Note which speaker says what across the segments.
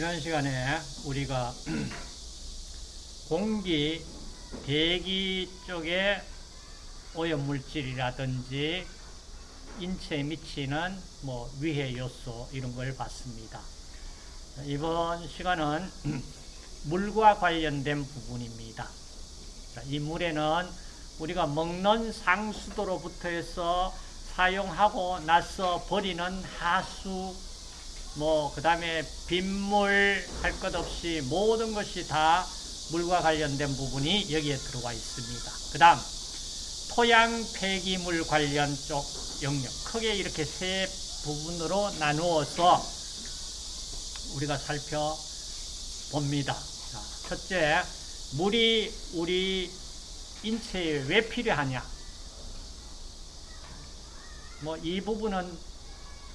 Speaker 1: 지난 시간에 우리가 공기, 대기 쪽에 오염물질이라든지 인체에 미치는 뭐 위해 요소 이런 걸 봤습니다. 이번 시간은 물과 관련된 부분입니다. 이 물에는 우리가 먹는 상수도로부터 해서 사용하고 나서 버리는 하수, 뭐, 그 다음에 빗물 할 것 없이 모든 것이 다 물과 관련된 부분이 여기에 들어와 있습니다. 그 다음, 토양 폐기물 관련 쪽 영역. 크게 이렇게 세 부분으로 나누어서 우리가 살펴봅니다. 자, 첫째, 물이 우리 인체에 왜 필요하냐? 뭐, 이 부분은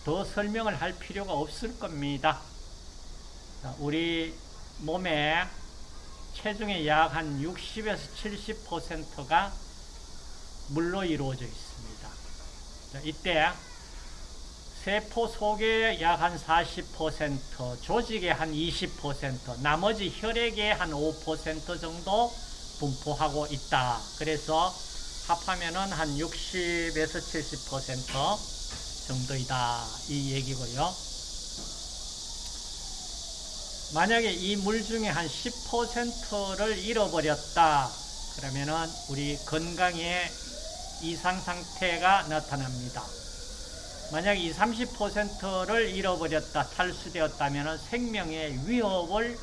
Speaker 1: 더 설명을 할 필요가 없을 겁니다. 자, 우리 몸에 체중의 약 한 60에서 70%가 물로 이루어져 있습니다. 자, 이때 세포 속에 약 한 40%, 조직의 한 20%, 나머지 혈액의 한 5% 정도 분포하고 있다. 그래서 합하면은 한 60에서 70% 정도이다. 이 얘기고요. 만약에 이 물 중에 한 10%를 잃어버렸다. 그러면은 우리 건강에 이상 상태가 나타납니다. 만약 이 30%를 잃어버렸다, 탈수되었다면 생명의 위협을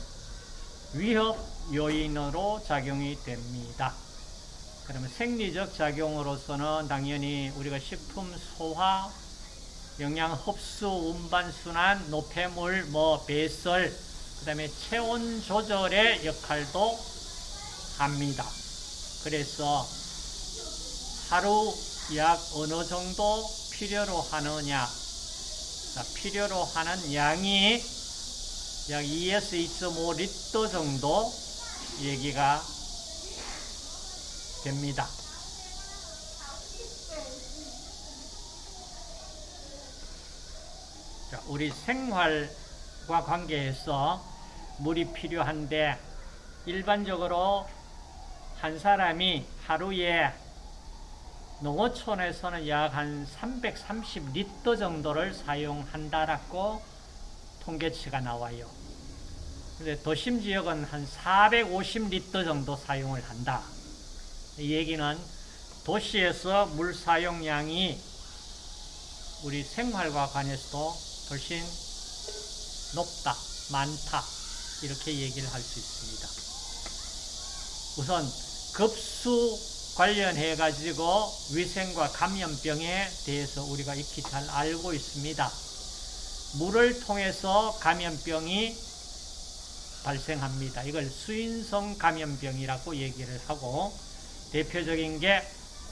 Speaker 1: 위협 요인으로 작용이 됩니다. 그러면 생리적 작용으로서는 당연히 우리가 식품 소화, 영양 흡수, 운반 순환, 노폐물, 뭐 배설, 그 다음에 체온 조절의 역할도 합니다. 그래서 하루 약 어느 정도 필요로 하느냐? 자, 필요로 하는 양이 약 2에서 2.5 리터 정도 얘기가 됩니다. 우리 생활과 관계해서 물이 필요한데 일반적으로 한 사람이 하루에 농어촌에서는 약 한 330리터 정도를 사용한다라고 통계치가 나와요. 근데 도심 지역은 한 450리터 정도 사용을 한다. 이 얘기는 도시에서 물 사용량이 우리 생활과 관해서도 훨씬 높다, 많다 이렇게 얘기를 할 수 있습니다. 우선 급수 관련해 가지고 위생과 감염병에 대해서 우리가 익히 잘 알고 있습니다. 물을 통해서 감염병이 발생합니다. 이걸 수인성 감염병이라고 얘기를 하고 대표적인 게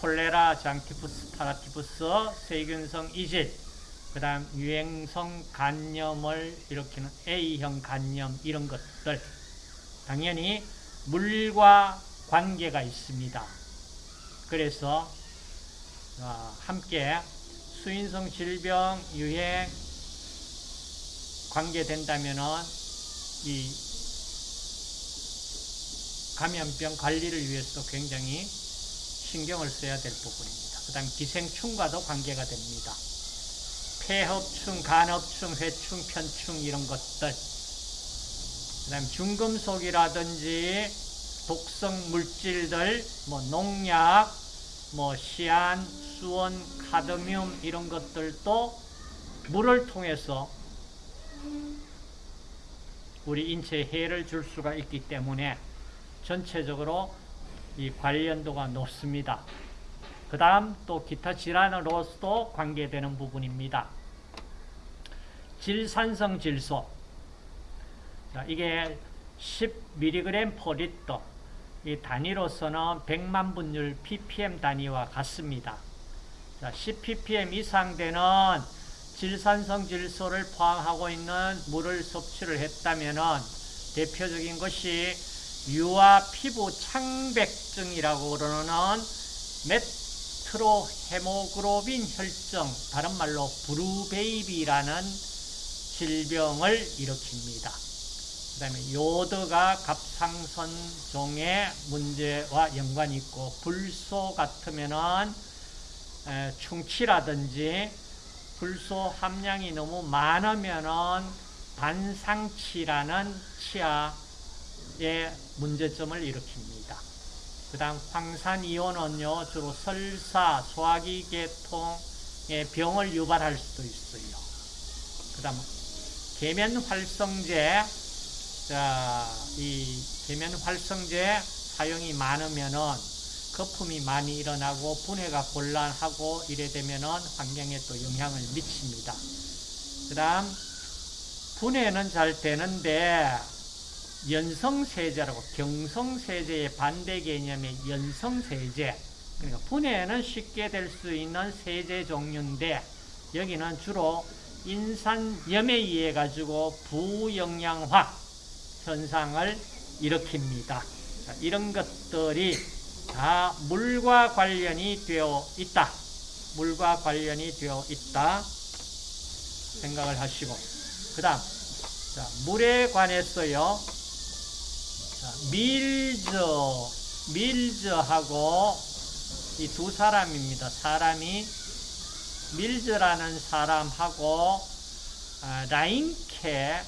Speaker 1: 콜레라, 장티푸스, 파라티푸스, 세균성 이질, 그 다음 유행성 간염을 일으키는 A형 간염 이런 것들 당연히 물과 관계가 있습니다. 그래서 함께 수인성 질병 유행 관계된다면은 이 감염병 관리를 위해서도 굉장히 신경을 써야 될 부분입니다. 그 다음 기생충과도 관계가 됩니다. 폐흡충, 간흡충, 회충, 편충 이런 것들 그 다음 중금속이라든지 독성 물질들, 뭐 농약, 뭐 시안, 수원, 카드뮴 이런 것들도 물을 통해서 우리 인체에 해를 줄 수가 있기 때문에 전체적으로 이 관련도가 높습니다. 그 다음 또 기타 질환으로서도 관계되는 부분입니다. 질산성 질소 자, 이게 10mg per 리터 이 단위로서는 100만 분율 ppm 단위와 같습니다. 자, 10ppm 이상 되는 질산성 질소를 포함하고 있는 물을 섭취를 했다면 대표적인 것이 유아 피부 창백증이라고 그러는 메트헤모글로빈 혈증, 다른 말로 브루베이비라는 질병을 일으킵니다. 그 다음에 요드가 갑상선종의 문제와 연관이 있고 불소 같으면은 에, 충치라든지 불소 함량이 너무 많으면은 반상치라는 치아의 문제점을 일으킵니다. 그 다음 황산이온은요, 주로 설사, 소화기 계통의 병을 유발할 수도 있어요. 그 다음 계면 활성제, 자, 이 계면 활성제 사용이 많으면은 거품이 많이 일어나고 분해가 곤란하고 이래 되면은 환경에 또 영향을 미칩니다. 그 다음 분해는 잘 되는데 연성세제라고 경성세제의 반대 개념의 연성세제 그러니까 분해는 쉽게 될 수 있는 세제 종류인데 여기는 주로 인산염에 의해 가지고 부영양화 현상을 일으킵니다. 자, 이런 것들이 다 물과 관련이 되어 있다. 물과 관련이 되어 있다. 생각을 하시고 그 다음 물에 관해서요. 자, 밀즈 밀즈하고 이 두 사람입니다. 사람이 밀즈라는 사람하고 아, 라인케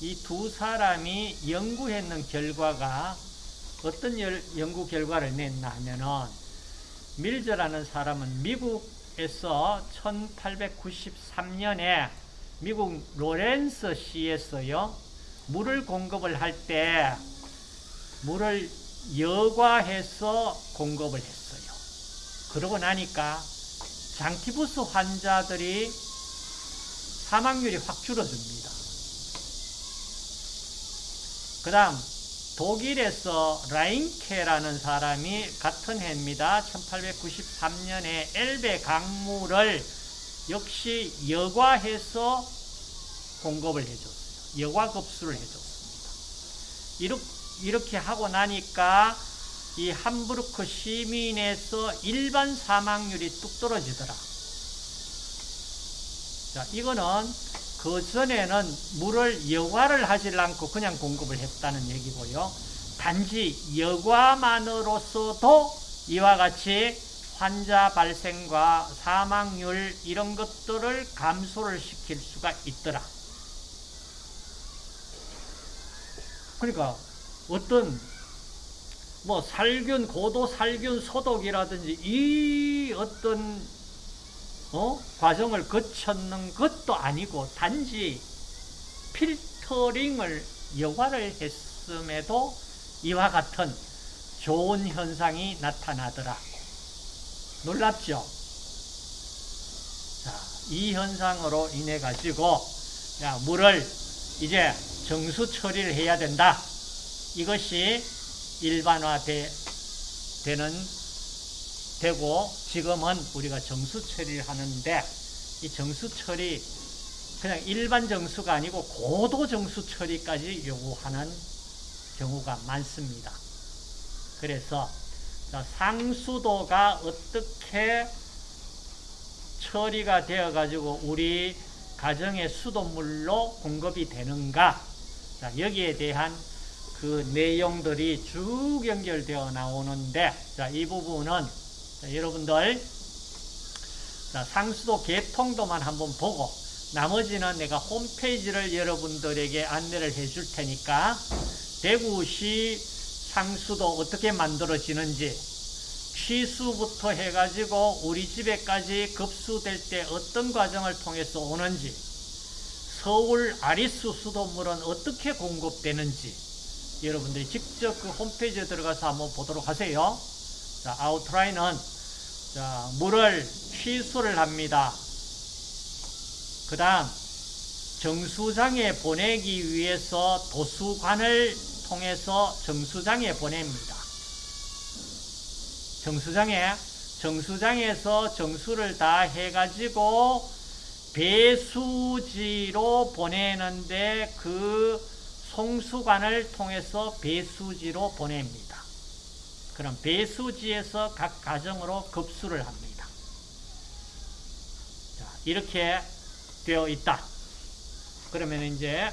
Speaker 1: 이 두 사람이 연구했는 결과가 어떤 연구 결과를 냈나 하면은 밀즈라는 사람은 미국에서 1893년에 미국 로렌스 시에서요 물을 공급을 할 때 물을 여과해서 공급을 했어요. 그러고 나니까 장티푸스 환자들이 사망률이 확 줄어듭니다. 그 다음 독일에서 라인케라는 사람이 같은 해입니다. 1893년에 엘베 강물을 역시 여과해서 공급을 해줬어요. 여과급수를 해줬습니다. 이렇게, 하고 나니까 이 함부르크 시민에서 일반 사망률이 뚝 떨어지더라. 자, 이거는 그 전에는 물을 여과를 하지 않고 그냥 공급을 했다는 얘기고요. 단지 여과만으로서도 이와 같이 환자 발생과 사망률 이런 것들을 감소를 시킬 수가 있더라. 그러니까 어떤 뭐 살균, 고도 살균 소독이라든지 이 어떤 어? 과정을 거쳤는 것도 아니고 단지 필터링을 여과를 했음에도 이와 같은 좋은 현상이 나타나더라. 놀랍죠? 자, 이 현상으로 인해 가지고 야, 물을 이제 정수 처리를 해야 된다. 이것이 일반화되는 되고 지금은 우리가 정수 처리를 하는데 이 정수 처리 그냥 일반 정수가 아니고 고도 정수 처리까지 요구하는 경우가 많습니다. 그래서 상수도가 어떻게 처리가 되어 가지고 우리 가정의 수돗물로 공급이 되는가 여기에 대한 그 내용들이 쭉 연결되어 나오는데 자, 이 부분은 자, 여러분들 자, 상수도 개통도만 한번 보고 나머지는 내가 홈페이지를 여러분들에게 안내를 해줄 테니까 대구시 상수도 어떻게 만들어지는지 취수부터 해가지고 우리 집에까지 급수될 때 어떤 과정을 통해서 오는지 서울 아리수 수돗물은 어떻게 공급되는지 여러분들이 직접 그 홈페이지에 들어가서 한번 보도록 하세요. 자, 아웃라인은 자, 물을 취수를 합니다. 그 다음 정수장에 보내기 위해서 도수관을 통해서 정수장에 보냅니다. 정수장에 정수장에서 정수를 다 해가지고 배수지로 보내는데 그 송수관을 통해서 배수지로 보냅니다. 그럼 배수지에서 각 가정으로 급수를 합니다. 자, 이렇게 되어 있다. 그러면 이제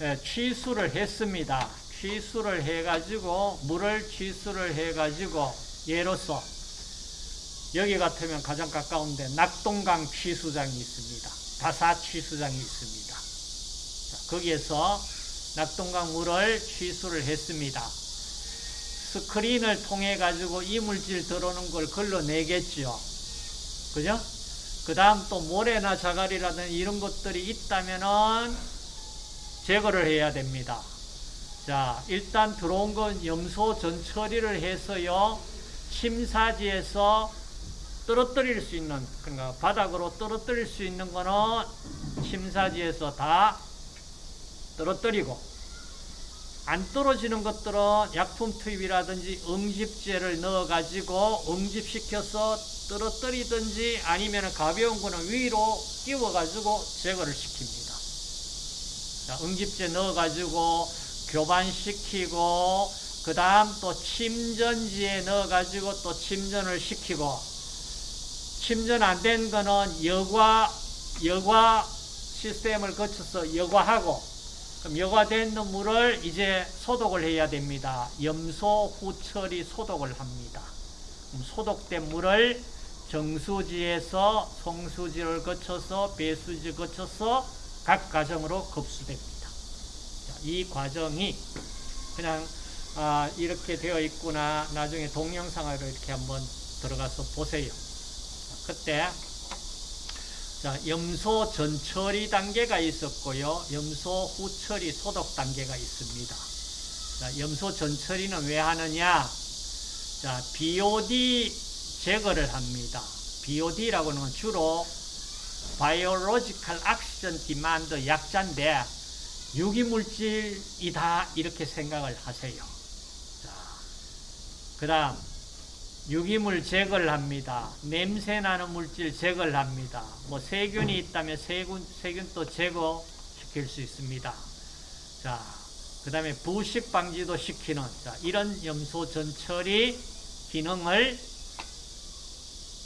Speaker 1: 예, 취수를 했습니다. 취수를 해가지고 물을 취수를 해가지고 예로서 여기 같으면 가장 가까운데 낙동강 취수장이 있습니다. 다사 취수장이 있습니다. 자, 거기에서 낙동강 물을 취수를 했습니다. 스크린을 통해 가지고 이물질 들어오는 걸 걸러내겠죠. 그죠? 그 다음 또 모래나 자갈이라든 이런 것들이 있다면은 제거를 해야 됩니다. 자, 일단 들어온 건 염소 전 처리를 해서요, 침사지에서 떨어뜨릴 수 있는, 그러니까 바닥으로 떨어뜨릴 수 있는 거는 침사지에서 다 떨어뜨리고, 안 떨어지는 것들은 약품 투입이라든지 응집제를 넣어가지고 응집시켜서 떨어뜨리든지 아니면 가벼운 거는 위로 끼워가지고 제거를 시킵니다. 자, 응집제 넣어가지고 교반시키고 그 다음 또 침전지에 넣어가지고 또 침전을 시키고 침전 안 된 거는 여과 여과 시스템을 거쳐서 여과하고 그럼 여과된 물을 이제 소독을 해야 됩니다. 염소 후처리 소독을 합니다. 소독된 물을 정수지에서 송수지를 거쳐서 배수지 거쳐서 각 가정으로 급수됩니다. 자, 이 과정이 그냥 아, 이렇게 되어 있구나 나중에 동영상으로 이렇게 한번 들어가서 보세요. 자, 그때 자, 염소 전처리 단계가 있었고요. 염소 후처리 소독 단계가 있습니다. 자, 염소 전처리는 왜 하느냐? 자, BOD 제거를 합니다. BOD라고는 하 주로 biological oxygen demand 약자인데 유기물질이다 이렇게 생각을 하세요. 자, 그 다음 유기물 제거를 합니다. 냄새 나는 물질 제거를 합니다. 뭐 세균이 있다면 세균, 세균도 제거시킬 수 있습니다. 자, 그 다음에 부식 방지도 시키는 자, 이런 염소 전처리 기능을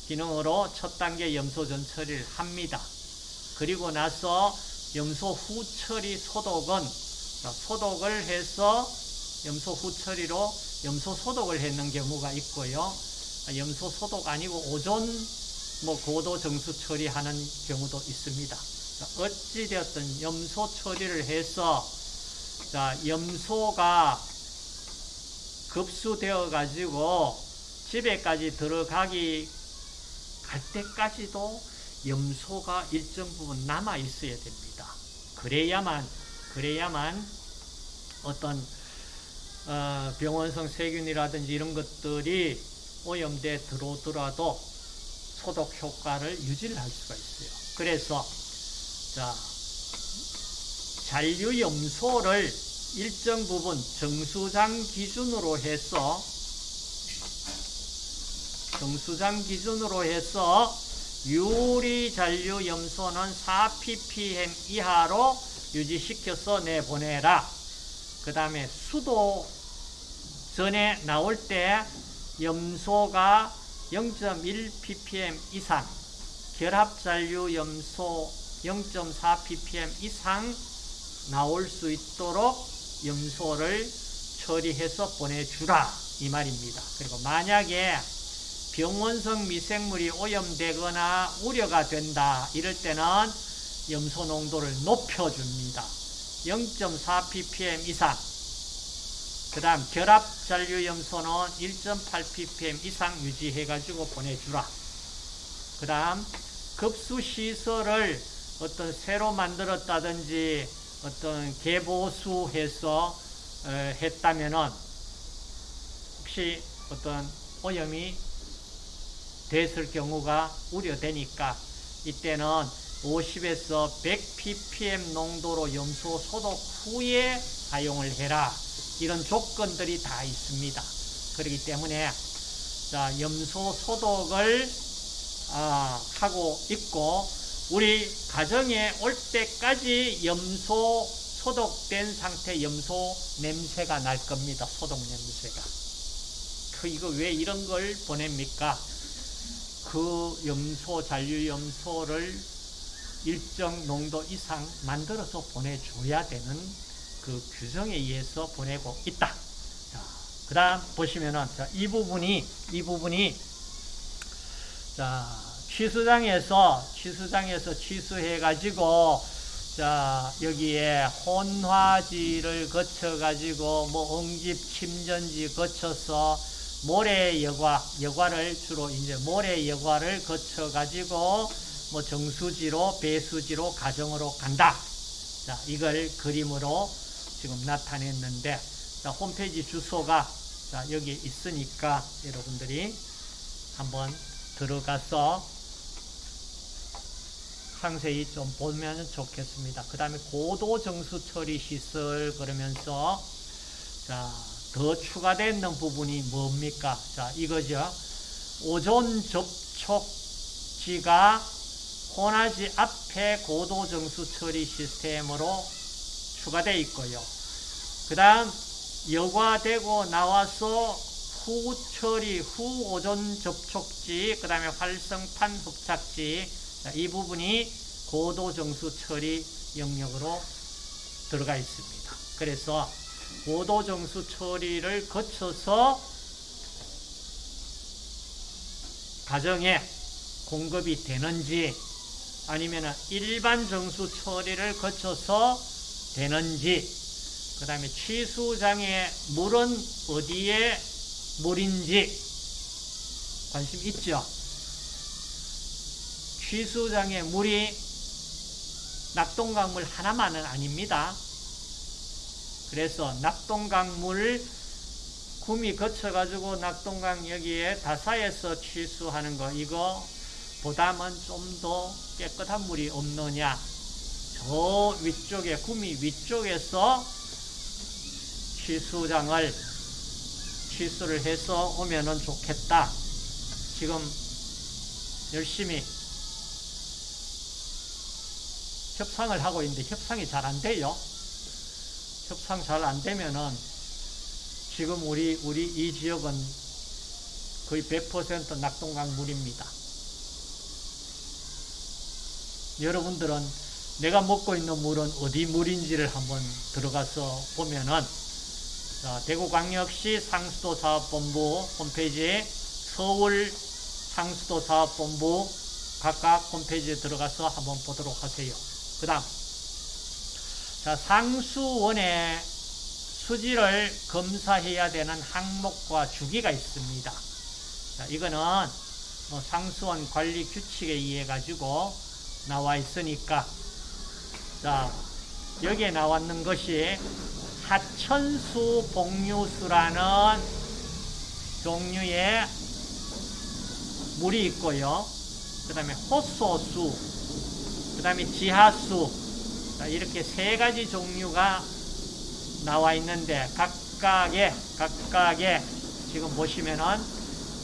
Speaker 1: 기능으로 첫 단계 염소 전처리를 합니다. 그리고 나서 염소 후처리 소독은 소독을 해서 염소 후처리로 염소 소독을 했는 경우가 있고요. 염소 소독 아니고 오존 뭐 고도 정수 처리하는 경우도 있습니다. 어찌되었든 염소 처리를 해서 자 염소가 급수되어 가지고 집에까지 들어가기 갈 때까지도 염소가 일정 부분 남아 있어야 됩니다. 그래야만 그래야만 어떤 어, 병원성 세균이라든지 이런 것들이 오염돼 들어오더라도 소독 효과를 유지를 할 수가 있어요. 그래서 자 잔류 염소를 일정 부분 정수장 기준으로 해서 정수장 기준으로 해서 유리 잔류 염소는 4ppm 이하로 유지시켜서 내보내라. 그 다음에 수도 전에 나올 때 염소가 0.1ppm 이상, 결합잔류 염소 0.4ppm 이상 나올 수 있도록 염소를 처리해서 보내주라 이 말입니다. 그리고 만약에 병원성 미생물이 오염되거나 우려가 된다 이럴 때는 염소 농도를 높여줍니다. 0.4ppm 이상 그 다음 결합 잔류 염소는 1.8ppm 이상 유지해가지고 보내주라. 그 다음 급수시설을 어떤 새로 만들었다든지 어떤 개보수해서 했다면은 혹시 어떤 오염이 됐을 경우가 우려되니까 이때는 50에서 100ppm 농도로 염소 소독 후에 사용을 해라. 이런 조건들이 다 있습니다. 그렇기 때문에 자, 염소 소독을 아, 하고 있고 우리 가정에 올 때까지 염소 소독된 상태 염소 냄새가 날 겁니다. 소독 냄새가. 그 이거 왜 이런 걸 보냅니까? 그 염소 잔류 염소를 일정 농도 이상 만들어서 보내줘야 되는 그 규정에 의해서 보내고 있다. 자, 그 다음 보시면은, 자, 이 부분이, 이 부분이, 자, 취수장에서, 취수장에서 취수해가지고, 자, 여기에 혼화지를 거쳐가지고, 뭐, 응집, 침전지 거쳐서, 모래 여과, 여과를 주로 이제 모래 여과를 거쳐가지고, 뭐, 정수지로, 배수지로, 가정으로 간다. 자, 이걸 그림으로 지금 나타냈는데, 자, 홈페이지 주소가, 자, 여기 있으니까 여러분들이 한번 들어가서 상세히 좀 보면 좋겠습니다. 그 다음에 고도 정수 처리 시설 그러면서 자, 더 추가되는 부분이 뭡니까? 자, 이거죠. 오존 접촉지가 혼화지 앞에 고도 정수 처리 시스템으로 추가되어 있고요. 그 다음 여과되고 나와서 후 처리, 후 오존 접촉지, 그 다음에 활성탄 흡착지 자, 이 부분이 고도정수 처리 영역으로 들어가 있습니다. 그래서 고도정수 처리를 거쳐서 가정에 공급이 되는지 아니면 일반 정수 처리를 거쳐서 되는지 그 다음에 취수장의 물은 어디에 물인지 관심 있죠? 취수장의 물이 낙동강물 하나만은 아닙니다. 그래서 낙동강물 구미 거쳐가지고 낙동강 여기에 다사에서 취수하는 거 이거 보다는 좀 더 깨끗한 물이 없느냐 저 위쪽에 구미 위쪽에서 취수장을 취수를 해서 오면은 좋겠다. 지금 열심히 협상을 하고 있는데 협상이 잘 안 돼요. 협상 잘 안 되면은 지금 우리 우리 이 지역은 거의 100% 낙동강 물입니다. 여러분들은 내가 먹고 있는 물은 어디 물인지를 한번 들어가서 보면은 대구광역시 상수도 사업본부 홈페이지에 서울 상수도 사업본부 각각 홈페이지에 들어가서 한번 보도록 하세요. 그 다음 자 상수원의 수지를 검사해야 되는 항목과 주기가 있습니다. 자, 이거는 뭐 상수원 관리 규칙에 의해 가지고 나와 있으니까 자 여기에 나왔는 것이 하천수 복류수라는 종류의 물이 있고요. 그 다음에 호소수, 그 다음에 지하수 이렇게 세 가지 종류가 나와 있는데 각각의 각각의 지금 보시면은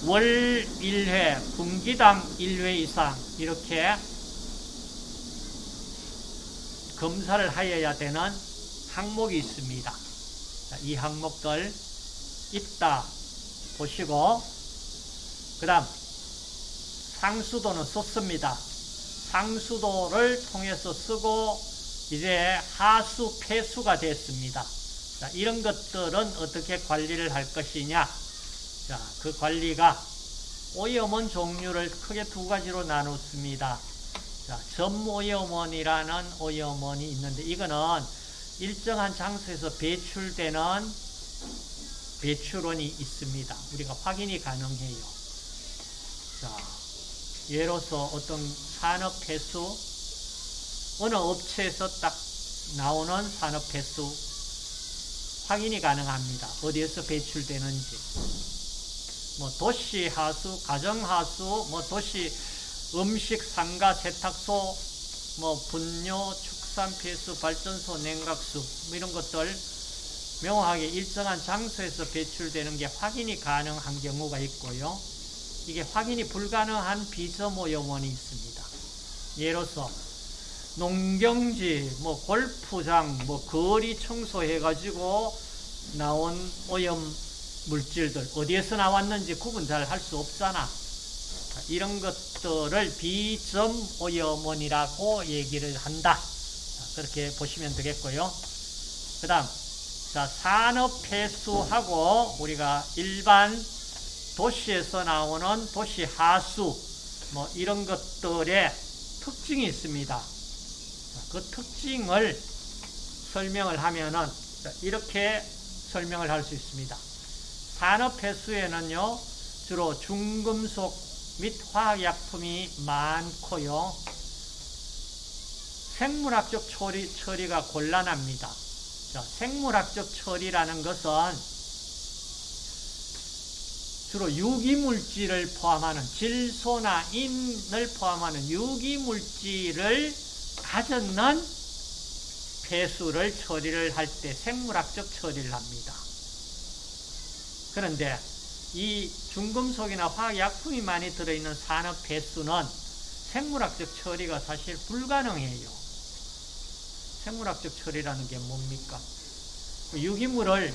Speaker 1: 월 1회, 분기당 1회 이상 이렇게 검사를 하여야 되는 항목이 있습니다. 이 항목들 있다 보시고 그 다음 상수도는 썼습니다. 상수도를 통해서 쓰고 이제 하수 폐수가 됐습니다. 자, 이런 것들은 어떻게 관리를 할 것이냐? 자, 그 관리가 오염원 종류를 크게 두 가지로 나눴습니다. 자, 점오염원이라는 오염원이 있는데 이거는 일정한 장소에서 배출되는 배출원이 있습니다. 우리가 확인이 가능해요. 자, 예로서 어떤 산업 폐수, 어느 업체에서 딱 나오는 산업 폐수 확인이 가능합니다. 어디에서 배출되는지. 뭐 도시 하수, 가정 하수, 뭐 도시 음식 상가 세탁소, 뭐 분뇨, 축산 폐수, 발전소, 냉각수 뭐 이런 것들 명확하게 일정한 장소에서 배출되는 게 확인이 가능한 경우가 있고요. 이게 확인이 불가능한 비점오염원이 있습니다. 예로서 농경지, 뭐 골프장, 뭐 거리 청소해가지고 나온 오염 물질들 어디에서 나왔는지 구분 잘 할 수 없잖아. 이런 것들을 비점 오염원이라고 얘기를 한다. 그렇게 보시면 되겠고요. 그 다음, 자, 산업 폐수하고 우리가 일반 도시에서 나오는 도시 하수, 뭐 이런 것들의 특징이 있습니다. 자, 그 특징을 설명을 하면은 자, 이렇게 설명을 할 수 있습니다. 산업 폐수에는요, 주로 중금속 및 화학약품이 많고요. 생물학적 처리, 처리가 곤란합니다. 자, 생물학적 처리라는 것은 주로 유기물질을 포함하는 질소나 인을 포함하는 유기물질을 가졌는 폐수를 처리를 할 때 생물학적 처리를 합니다. 그런데 이 중금속이나 화학약품이 많이 들어있는 산업 폐수는 생물학적 처리가 사실 불가능해요. 생물학적 처리라는 게 뭡니까? 유기물을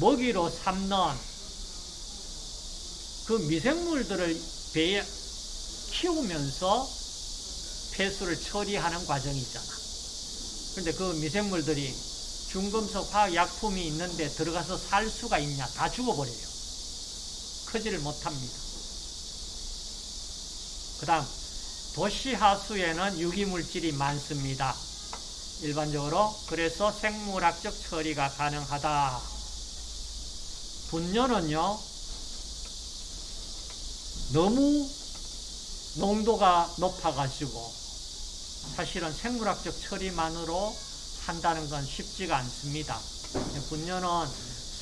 Speaker 1: 먹이로 삼는 그 미생물들을 배에 키우면서 폐수를 처리하는 과정이잖아. 그런데 그 미생물들이 중금속 화학약품이 있는데 들어가서 살 수가 있냐? 다 죽어버려요. 크지를 못합니다. 그 다음, 도시하수에는 유기물질이 많습니다. 일반적으로. 그래서 생물학적 처리가 가능하다. 분뇨는요, 너무 농도가 높아가지고 사실은 생물학적 처리만으로 한다는 건 쉽지가 않습니다. 분뇨는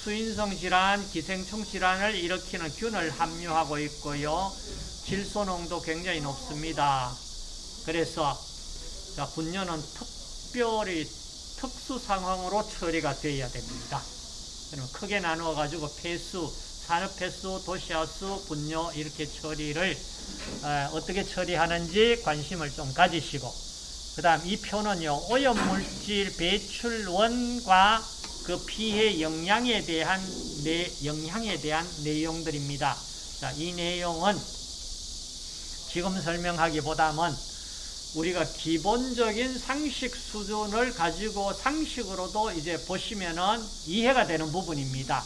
Speaker 1: 수인성 질환, 기생충 질환을 일으키는 균을 함유하고 있고요. 질소 농도 굉장히 높습니다. 그래서 자, 분뇨는 특별히 특수 상황으로 처리가 되어야 됩니다. 그러면 크게 나누어 가지고 폐수, 산업 폐수, 도시하수, 분뇨 이렇게 처리를 어떻게 처리하는지 관심을 좀 가지시고 그 다음 이 표는요 오염물질 배출원과 그 피해 영향에 대한 내 영향에 대한 내용들입니다. 자, 이 내용은 지금 설명하기보다는 우리가 기본적인 상식 수준을 가지고 상식으로도 이제 보시면은 이해가 되는 부분입니다.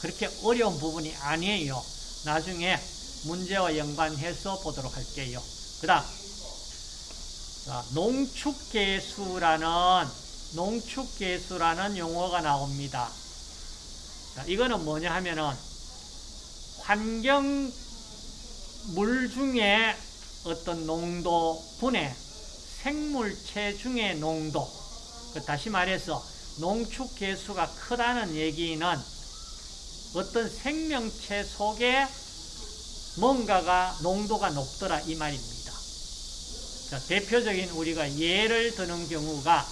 Speaker 1: 그렇게 어려운 부분이 아니에요. 나중에 문제와 연관해서 보도록 할게요. 그 다음, 농축계수라는, 농축계수라는 용어가 나옵니다. 자, 이거는 뭐냐 하면은, 환경 물 중에 어떤 농도 분해, 생물체 중의 농도, 그 다시 말해서 농축계수가 크다는 얘기는 어떤 생명체 속에 뭔가가 농도가 높더라 이 말입니다. 자, 대표적인 우리가 예를 드는 경우가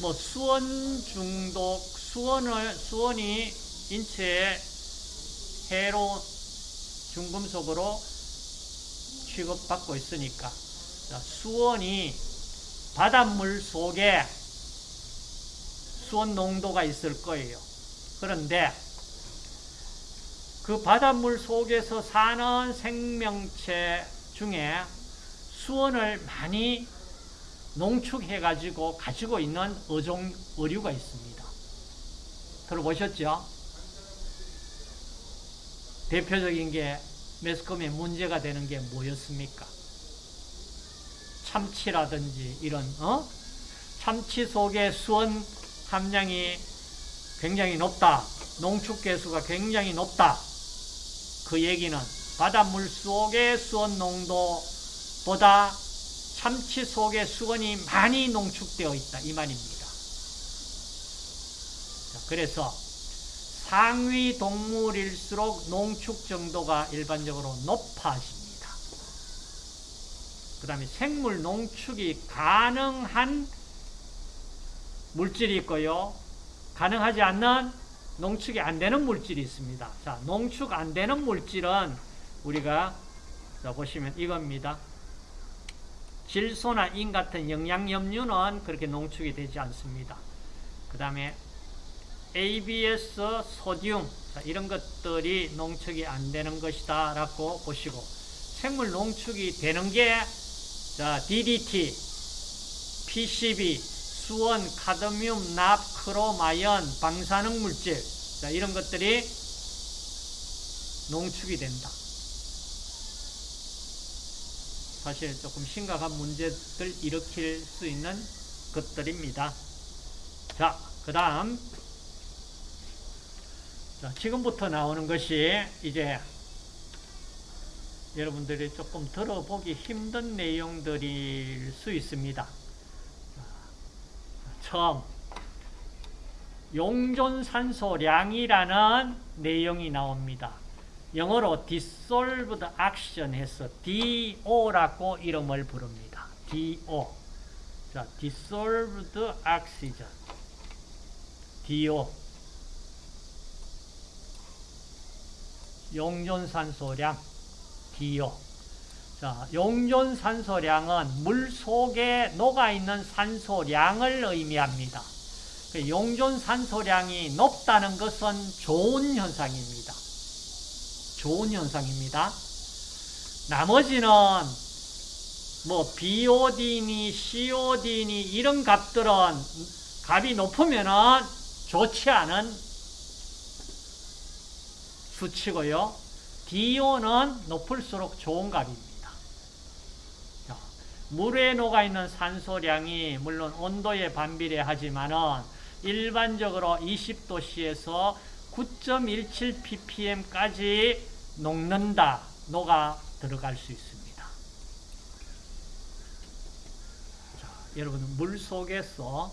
Speaker 1: 뭐 수원 중독, 수원을 수원이 인체에 해로 중금속으로 취급받고 있으니까 자, 수원이 바닷물 속에 수원 농도가 있을 거예요. 그런데 그 바닷물 속에서 사는 생명체 중에 수원을 많이 농축해가지고 가지고 있는 어종, 어류가 있습니다. 들어보셨죠? 대표적인 게 매스컴에 문제가 되는 게 뭐였습니까? 참치라든지 이런, 어? 참치 속에 수원 함량이 굉장히 높다. 농축계수가 굉장히 높다. 그 얘기는 바닷물 속의 수원 농도 보다 참치 속의 수원이 많이 농축되어 있다. 이 말입니다. 그래서 상위 동물일수록 농축 정도가 일반적으로 높아집니다. 그 다음에 생물 농축이 가능한 물질이 있고요. 가능하지 않는 농축이 안 되는 물질이 있습니다. 자, 농축 안 되는 물질은 우리가 자, 보시면 이겁니다. 질소나 인 같은 영양염류는 그렇게 농축이 되지 않습니다. 그 다음에 ABS, 소듐 자, 이런 것들이 농축이 안 되는 것이다 라고 보시고 생물 농축이 되는 게 자, DDT, PCB, 수원, 카드뮴, 납, 크롬, 아연, 방사능 물질 자, 이런 것들이 농축이 된다. 사실 조금 심각한 문제들 일으킬 수 있는 것들입니다. 자, 그 다음 지금부터 나오는 것이 이제 여러분들이 조금 들어보기 힘든 내용들일 수 있습니다. 처음 용존산소량이라는 내용이 나옵니다. 영어로 dissolved oxygen 해서 DO라고 이름을 부릅니다. DO. 자, dissolved oxygen. DO. 용존산소량 DO. 자, 용존산소량은 물 속에 녹아있는 산소량을 의미합니다. 그 용존산소량이 높다는 것은 좋은 현상입니다. 좋은 현상입니다. 나머지는 뭐 BOD니 COD니 이런 값들은 값이 높으면 좋지 않은 수치고요. DO는 높을수록 좋은 값입니다. 물에 녹아 있는 산소량이 물론 온도에 반비례하지만 일반적으로 20도씨에서 9.17ppm까지 녹는다, 녹아 들어갈 수 있습니다. 자, 여러분, 물 속에서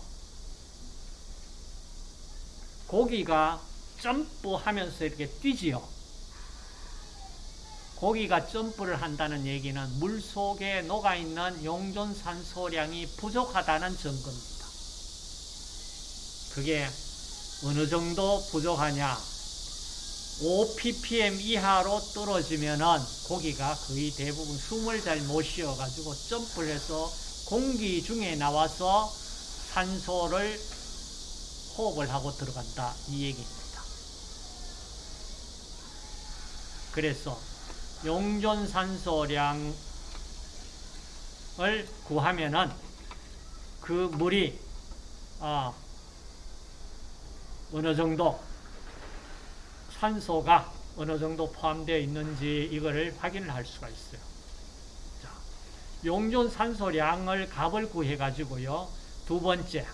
Speaker 1: 고기가 점프하면서 이렇게 뛰지요. 고기가 점프를 한다는 얘기는 물 속에 녹아있는 용존산소량이 부족하다는 증거입니다. 그게 어느 정도 부족하냐? 5ppm 이하로 떨어지면 은 고기가 거의 대부분 숨을 잘 못 쉬어가지고 점프를 해서 공기 중에 나와서 산소를 호흡을 하고 들어간다. 이 얘기입니다. 그래서 용존 산소량을 구하면은 그 물이 어, 어느 정도 산소가 어느 정도 포함되어 있는지 이거를 확인을 할 수가 있어요. 자, 용존 산소량을 값을 구해 가지고요. 두 번째,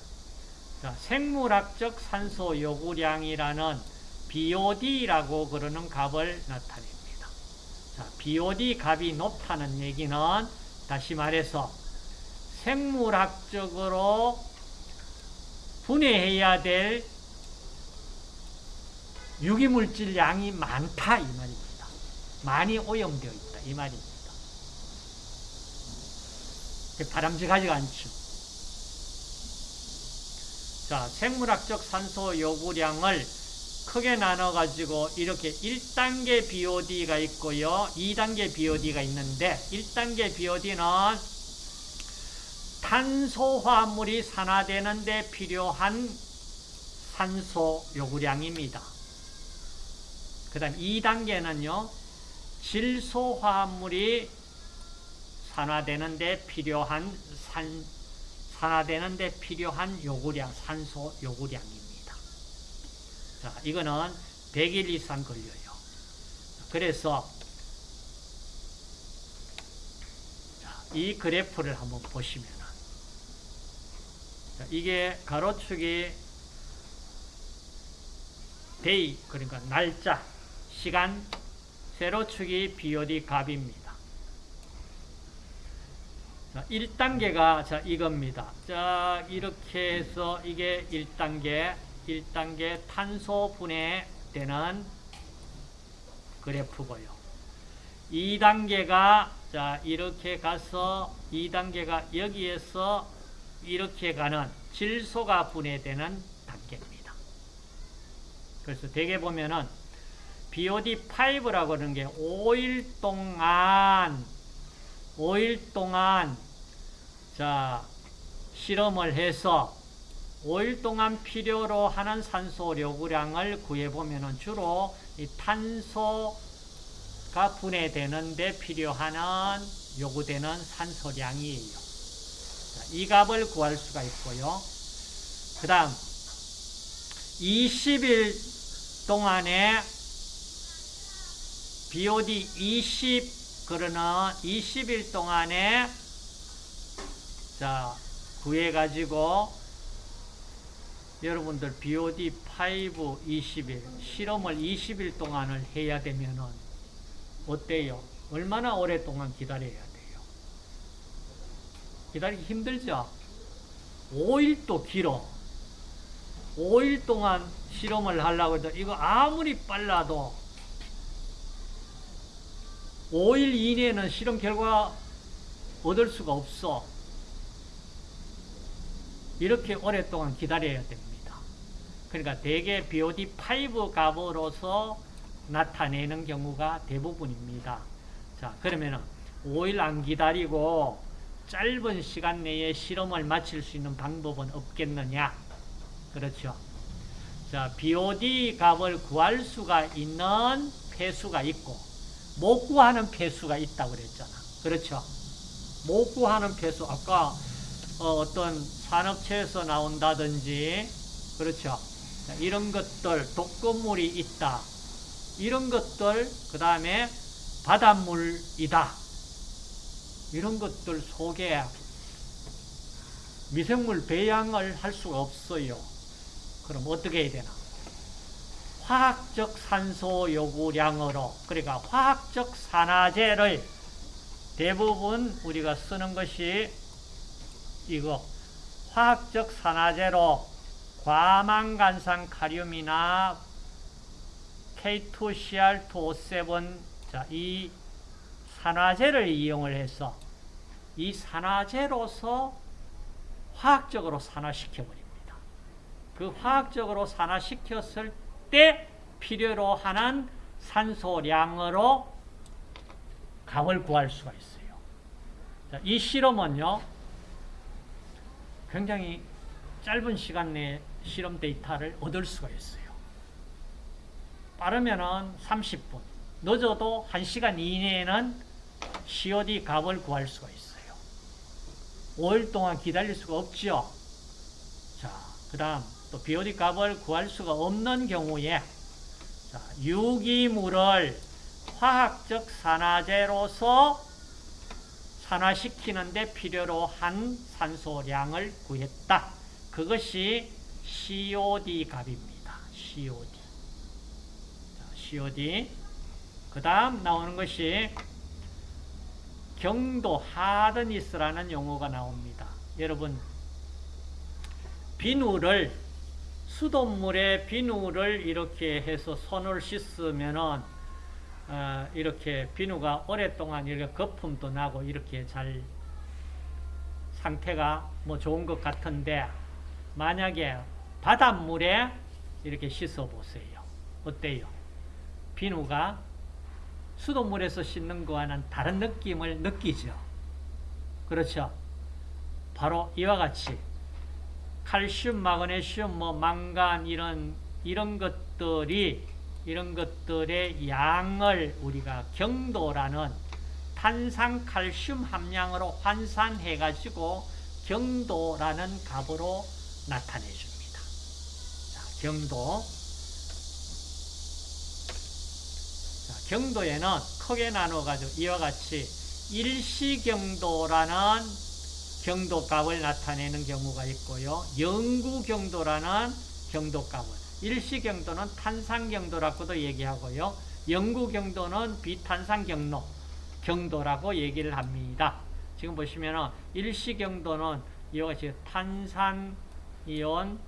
Speaker 1: 자, 생물학적 산소 요구량이라는 BOD라고 그러는 값을 나타냅니다. 자, BOD 값이 높다는 얘기는 다시 말해서 생물학적으로 분해해야 될 유기물질 양이 많다 이 말입니다. 많이 오염되어 있다 이 말입니다. 바람직하지가 않죠. 자, 생물학적 산소 요구량을 크게 나눠가지고 이렇게 1단계 BOD가 있고요. 2단계 BOD가 있는데 1단계 BOD는 탄소화물이 산화되는 데 필요한 산소 요구량입니다. 그 다음 2단계는요. 질소화합물이 산화되는 데 필요한 산, 산화되는 데 필요한 요구량, 산소 요구량입니다. 자, 이거는 100일 이상 걸려요. 그래서 이 그래프를 한번 보시면 이게 가로축이 day 그러니까 날짜 시간 세로축이 BOD 값입니다. 자, 1단계가 자 이겁니다. 자 이렇게 해서 이게 1단계 1단계 탄소 분해되는 그래프고요. 2단계가 자 이렇게 가서 2단계가 여기에서 이렇게 가는 질소가 분해되는 단계입니다. 그래서 대개 보면은 BOD5라고 하는 게 5일 동안 5일 동안 자 실험을 해서 5일 동안 필요로 하는 산소 요구량을 구해보면 주로 이 탄소가 분해되는 데 필요한 요구되는 산소량이에요. 자, 이 값을 구할 수가 있고요. 그 다음 20일 동안에 BOD 20 그러는 20일 동안에 자 구해 가지고 여러분들 BOD 5 20일 실험을 20일 동안을 해야 되면은 어때요? 얼마나 오랫동안 기다려야 돼요? 기다리기 힘들죠? 5일도 길어. 5일 동안 실험을 하려고 해도 이거 아무리 빨라도 5일 이내에는 실험 결과 얻을 수가 없어. 이렇게 오랫동안 기다려야 됩니다. 그러니까 대개 BOD5 값으로서 나타내는 경우가 대부분입니다. 자, 그러면은 5일 안 기다리고 짧은 시간 내에 실험을 마칠 수 있는 방법은 없겠느냐? 그렇죠. 자, BOD 값을 구할 수가 있는 폐수가 있고 못 구하는 폐수가 있다고 그랬잖아. 그렇죠. 못 구하는 폐수 아까 어, 떤 산업체에서 나온다든지 그렇죠. 자, 이런 것들 독극물이 있다. 이런 것들 그 다음에 바닷물이다. 이런 것들 속에 미생물 배양을 할 수가 없어요. 그럼 어떻게 해야 되나? 화학적 산소 요구량으로 그러니까 화학적 산화제를 대부분 우리가 쓰는 것이 이거 화학적 산화제로 과망간산 카륨이나 K2CR2O7 자, 이 산화제를 이용을 해서 이 산화제로서 화학적으로 산화시켜 버립니다. 그 화학적으로 산화시켰을 때 필요로 하는 산소량으로 값을 구할 수가 있어요. 자, 이 실험은요, 굉장히 짧은 시간 내에 실험 데이터를 얻을 수가 있어요. 빠르면은 30분, 늦어도 1시간 이내에는 COD 값을 구할 수가 있어요. 5일 동안 기다릴 수가 없죠. 자, 그 다음 또 BOD 값을 구할 수가 없는 경우에 자, 유기물을 화학적 산화제로서 산화시키는 데 필요로 한 산소량을 구했다. 그것이 COD 값입니다. COD. 자, COD. 그 다음 나오는 것이 경도 하드니스라는 용어가 나옵니다. 여러분 비누를 수돗물에 비누를 이렇게 해서 손을 씻으면은 어, 이렇게 비누가 오랫동안 이렇게 거품도 나고 이렇게 잘 상태가 뭐 좋은 것 같은데 만약에 바닷물에 이렇게 씻어 보세요. 어때요? 비누가 수돗물에서 씻는 거와는 다른 느낌을 느끼죠. 그렇죠? 바로 이와 같이 칼슘, 마그네슘, 뭐 망간 이런 이런 것들이 이런 것들의 양을 우리가 경도라는 탄산 칼슘 함량으로 환산해 가지고 경도라는 값으로 나타내 줍니다. 자, 경도. 자, 경도에는 크게 나눠 가지고 이와 같이 일시경도라는 경도값을 나타내는 경우가 있고요. 영구경도라는 경도값을 일시경도는 탄산경도라고도 얘기하고요. 영구경도는 비탄산경로 경도라고 얘기를 합니다. 지금 보시면 일시경도는 이와 같이 탄산이온,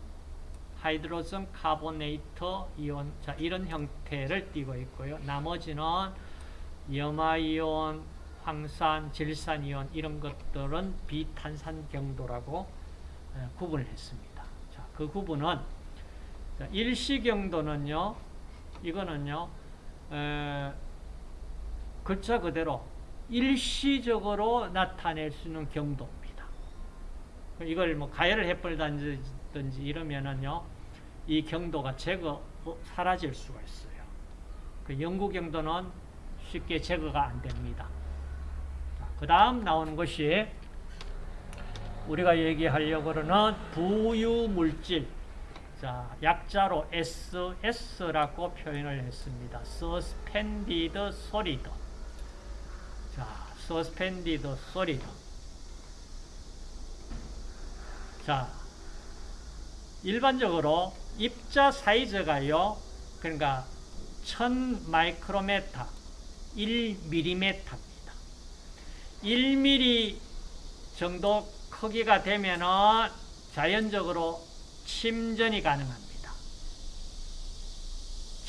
Speaker 1: 하이드로젠 카보네이터 이온 자 이런 형태를 띠고 있고요. 나머지는 염화이온, 황산, 질산이온 이런 것들은 비탄산 경도라고 구분을 했습니다. 자, 그 구분은 일시 경도는요, 이거는요, 에, 글자 그대로 일시적으로 나타낼 수 있는 경도입니다. 이걸 뭐 가열을 해버리든지 이러면은요, 이 경도가 제거, 어, 사라질 수가 있어요. 그 영구 경도는 쉽게 제거가 안 됩니다. 그 다음 나오는 것이 우리가 얘기하려고 그러는 부유물질. 자, 약자로 SS라고 표현을 했습니다. Suspended Solid. 자, Suspended Solid. 자, 일반적으로 입자 사이즈가요, 그러니까 1000 마이크로메타, 1mm입니다. 1mm 정도 크기가 되면은 자연적으로 침전이 가능합니다.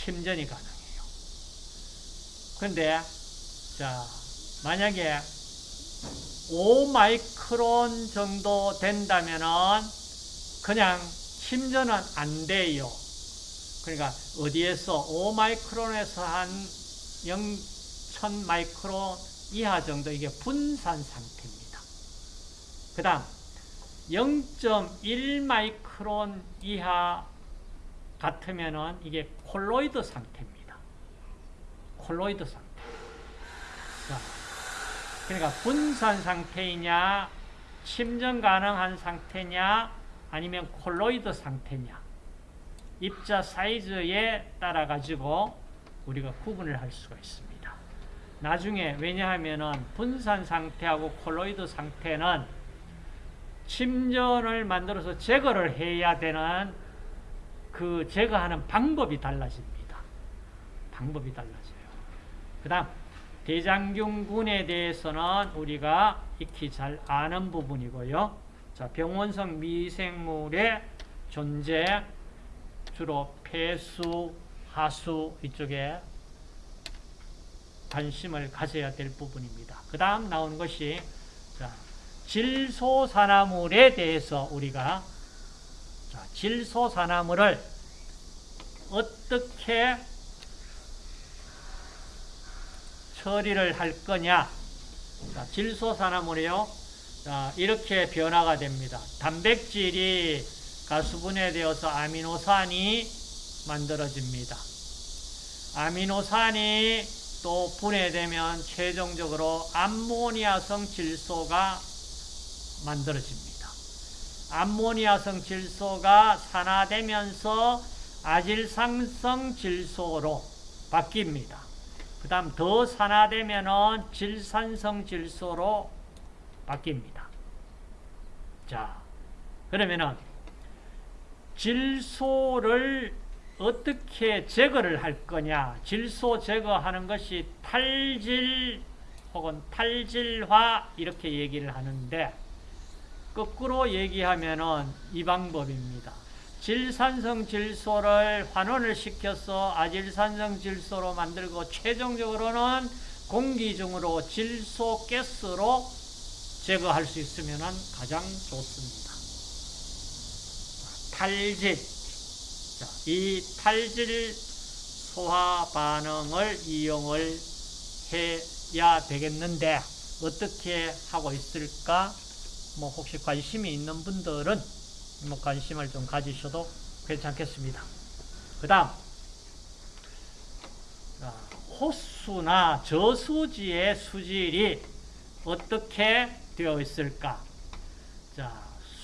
Speaker 1: 침전이 가능해요. 근데, 자, 만약에 5마이크론 정도 된다면은 그냥 침전은 안 돼요. 그러니까 어디에서 5마이크론에서 한 0, 마이크론 이하 정도 이게 분산 상태입니다. 그 다음 0.1 마이크론 이하 같으면은 이게 콜로이드 상태입니다. 콜로이드 상태. 자, 그러니까 분산 상태이냐, 침전 가능한 상태냐, 아니면 콜로이드 상태냐. 입자 사이즈에 따라 가지고 우리가 구분을 할 수가 있습니다. 나중에 왜냐하면은 분산 상태하고 콜로이드 상태는 침전을 만들어서 제거를 해야 되는 그 제거하는 방법이 달라집니다. 방법이 달라져요. 그 다음 대장균군에 대해서는 우리가 익히 잘 아는 부분이고요. 자, 병원성 미생물의 존재 주로 폐수, 하수 이쪽에 관심을 가져야 될 부분입니다. 그 다음 나오는 것이 자, 질소산화물에 대해서 우리가 자, 질소산화물을 어떻게 처리를 할 거냐 자, 질소산화물이요 자, 이렇게 변화가 됩니다. 단백질이 가수분해 되어서 아미노산이 만들어집니다. 아미노산이 또 분해되면 최종적으로 암모니아성 질소가 만들어집니다. 암모니아성 질소가 산화되면서 아질상성 질소로 바뀝니다. 그 다음 더 산화되면 질산성 질소로 바뀝니다. 자, 그러면은 질소를 어떻게 제거를 할 거냐. 질소 제거하는 것이 탈질 혹은 탈질화 이렇게 얘기를 하는데 거꾸로 얘기하면 은 이 방법입니다. 질산성 질소를 환원을 시켜서 아질산성 질소로 만들고 최종적으로는 공기 중으로 질소 가스로 제거할 수 있으면 가장 좋습니다. 탈질. 자, 이 탈질 소화 반응을 이용을 해야 되겠는데 어떻게 하고 있을까? 뭐 혹시 관심이 있는 분들은 뭐 관심을 좀 가지셔도 괜찮겠습니다. 그 다음 호수나 저수지의 수질이 어떻게 되어 있을까? 자,